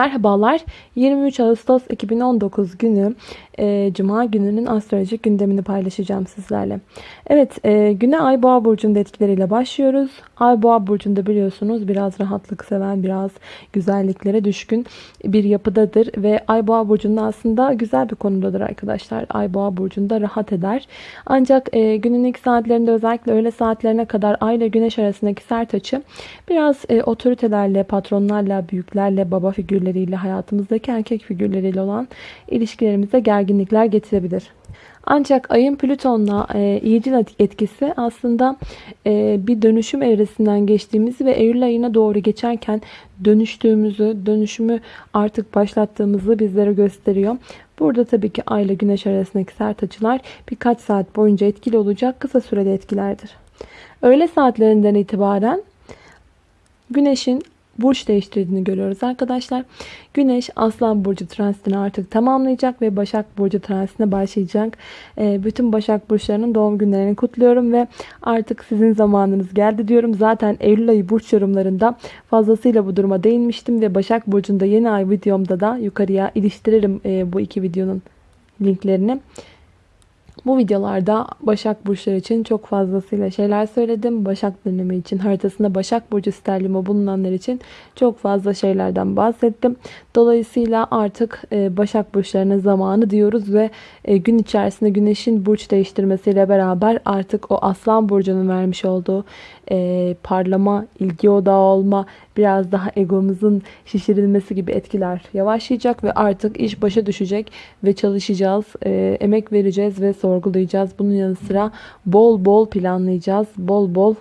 Merhabalar. 23 Ağustos 2019 günü e, Cuma gününün astrolojik gündemini paylaşacağım sizlerle. Evet e, güne Ay Boğa Burcu'nun etkileriyle başlıyoruz. Ay Boğa Burcu'nda biliyorsunuz biraz rahatlık seven, biraz güzelliklere düşkün bir yapıdadır. Ve Ay Boğa Burcu'nda aslında güzel bir konudadır arkadaşlar. Ay Boğa Burcu'nda rahat eder. Ancak e, günün ilk saatlerinde özellikle öğle saatlerine kadar Ay ile Güneş arasındaki sert açı biraz e, otoritelerle, patronlarla, büyüklerle, baba figürleriyle, hayatımızdaki erkek figürleriyle olan ilişkilerimize gerginlikler getirebilir. Ancak ayın Plüton'la e, iyicil etkisi aslında e, bir dönüşüm evresinden geçtiğimizi ve Eylül ayına doğru geçerken dönüştüğümüzü, dönüşümü artık başlattığımızı bizlere gösteriyor. Burada tabii ki ay ile güneş arasındaki sert açılar birkaç saat boyunca etkili olacak kısa süreli etkilerdir. Öğle saatlerinden itibaren güneşin burç değiştirdiğini görüyoruz arkadaşlar. Güneş Aslan Burcu transitini artık tamamlayacak ve Başak Burcu transitine başlayacak. Ee, bütün Başak Burçlarının doğum günlerini kutluyorum ve artık sizin zamanınız geldi diyorum. Zaten Eylül ayı burç yorumlarında fazlasıyla bu duruma değinmiştim ve Başak Burcu'nda yeni ay videomda da yukarıya iliştiririm e, bu iki videonun linklerini. Bu videolarda Başak Burçları için çok fazlasıyla şeyler söyledim. Başak dönemi için haritasında Başak Burcu sterlimi bulunanlar için çok fazla şeylerden bahsettim. Dolayısıyla artık e, Başak Burçlarının zamanı diyoruz ve e, gün içerisinde Güneş'in burç değiştirmesiyle beraber artık o Aslan Burcu'nun vermiş olduğu e, parlama, ilgi odağı olma, biraz daha egomuzun şişirilmesi gibi etkiler yavaşlayacak ve artık iş başa düşecek ve çalışacağız, e, emek vereceğiz ve sorgulayacağız. Bunun yanı sıra bol bol planlayacağız, bol bol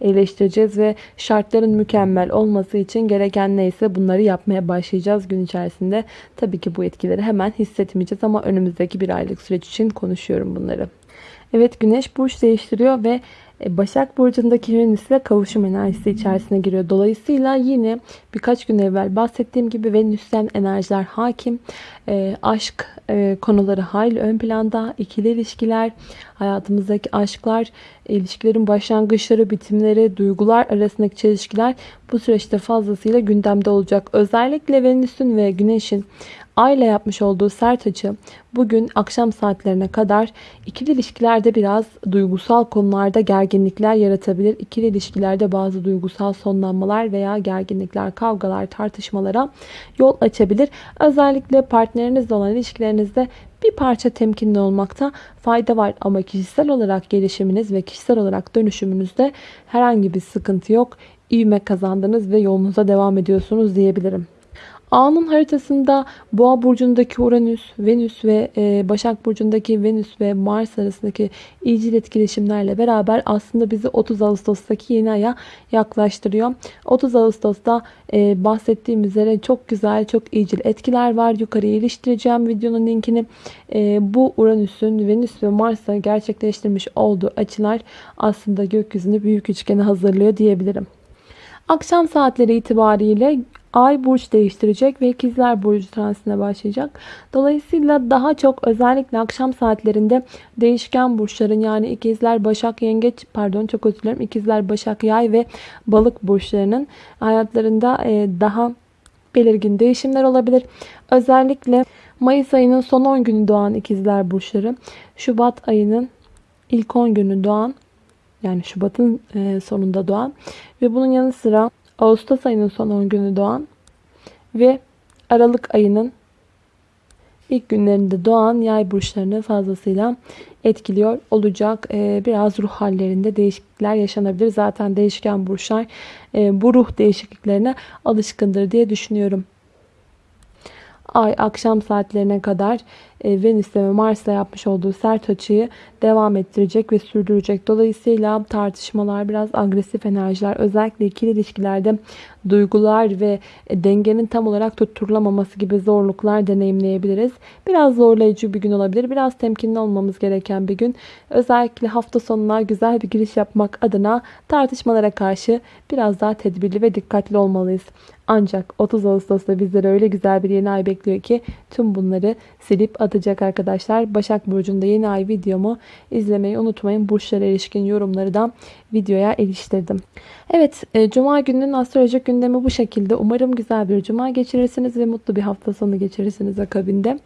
eleştireceğiz ve şartların mükemmel olması için gereken neyse bunları yapmaya başlayacağız gün içerisinde. Tabii ki bu etkileri hemen hissetmeyeceğiz ama önümüzdeki bir aylık süreç için konuşuyorum bunları. Evet güneş burç değiştiriyor ve Başak Burcu'ndaki Venüs ile kavuşum enerjisi içerisine giriyor. Dolayısıyla yine birkaç gün evvel bahsettiğim gibi Venüs'ten enerjiler hakim. E, aşk e, konuları hayli ön planda. ikili ilişkiler, hayatımızdaki aşklar, ilişkilerin başlangıçları, bitimleri, duygular arasındaki çelişkiler bu süreçte fazlasıyla gündemde olacak. Özellikle Venüs'ün ve Güneş'in Ay ile yapmış olduğu sert açı bugün akşam saatlerine kadar ikili ilişkilerde biraz duygusal konularda gerginlikler yaratabilir. İkili ilişkilerde bazı duygusal sonlanmalar veya gerginlikler, kavgalar, tartışmalara yol açabilir. Özellikle partnerinizle olan ilişkilerinizde bir parça temkinli olmakta fayda var ama kişisel olarak gelişiminiz ve kişisel olarak dönüşümünüzde herhangi bir sıkıntı yok. İvme kazandınız ve yolunuza devam ediyorsunuz diyebilirim. A'nın haritasında Boğa burcundaki Uranüs, Venüs ve e, Başak burcundaki Venüs ve Mars arasındaki iyicil etkileşimlerle beraber aslında bizi 30 Ağustos'taki yeni aya yaklaştırıyor. 30 Ağustos'ta e, bahsettiğim üzere çok güzel, çok iyicil etkiler var. Yukarıya iliştireceğim videonun linkini. E, bu Uranüs'ün Venüs ve Mars'a gerçekleştirmiş olduğu açılar aslında gökyüzünü büyük üçgeni hazırlıyor diyebilirim. Akşam saatleri itibariyle Ay burç değiştirecek ve ikizler burcu transitine başlayacak. Dolayısıyla daha çok özellikle akşam saatlerinde değişken burçların yani ikizler, başak, yengeç pardon çok özür dilerim. ikizler, başak, yay ve balık burçlarının hayatlarında e, daha belirgin değişimler olabilir. Özellikle Mayıs ayının son 10 günü doğan ikizler burçları, Şubat ayının ilk 10 günü doğan yani Şubat'ın e, sonunda doğan ve bunun yanı sıra Ağustos ayının son 10 günü doğan ve Aralık ayının ilk günlerinde doğan yay burçlarını fazlasıyla etkiliyor olacak. Ee, biraz ruh hallerinde değişiklikler yaşanabilir. Zaten değişken burçlar e, bu ruh değişikliklerine alışkındır diye düşünüyorum. Ay akşam saatlerine kadar e, Venüs'le ve Mars'la yapmış olduğu sert açıyı devam ettirecek ve sürdürecek. Dolayısıyla tartışmalar, biraz agresif enerjiler, özellikle ikili ilişkilerde duygular ve e, dengenin tam olarak tutturulamaması gibi zorluklar deneyimleyebiliriz. Biraz zorlayıcı bir gün olabilir. Biraz temkinli olmamız gereken bir gün. Özellikle hafta sonuna güzel bir giriş yapmak adına tartışmalara karşı biraz daha tedbirli ve dikkatli olmalıyız. Ancak 30 Ağustos'ta bizlere öyle güzel bir yeni ay bekliyor ki tüm bunları silip atacak arkadaşlar. Başak Burcu'nda yeni ay videomu izlemeyi unutmayın. Burçlara ilişkin yorumları da videoya eriştirdim. Evet, e, Cuma gününün astrolojik gündemi bu şekilde. Umarım güzel bir Cuma geçirirsiniz ve mutlu bir hafta sonu geçirirsiniz akabinde.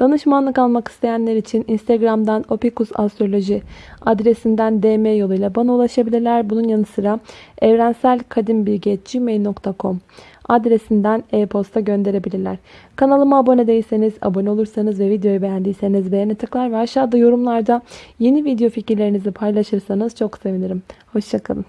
Danışmanlık almak isteyenler için Instagram'dan Opikus Astroloji adresinden DM yoluyla bana ulaşabilirler. Bunun yanı sıra evrenselkadimbilgi.gmail.com adresinden e-posta gönderebilirler. Kanalıma abone değilseniz, abone olursanız ve videoyu beğendiyseniz beğeni tıklar ve aşağıda yorumlarda yeni video fikirlerinizi paylaşırsanız çok sevinirim. Hoşçakalın.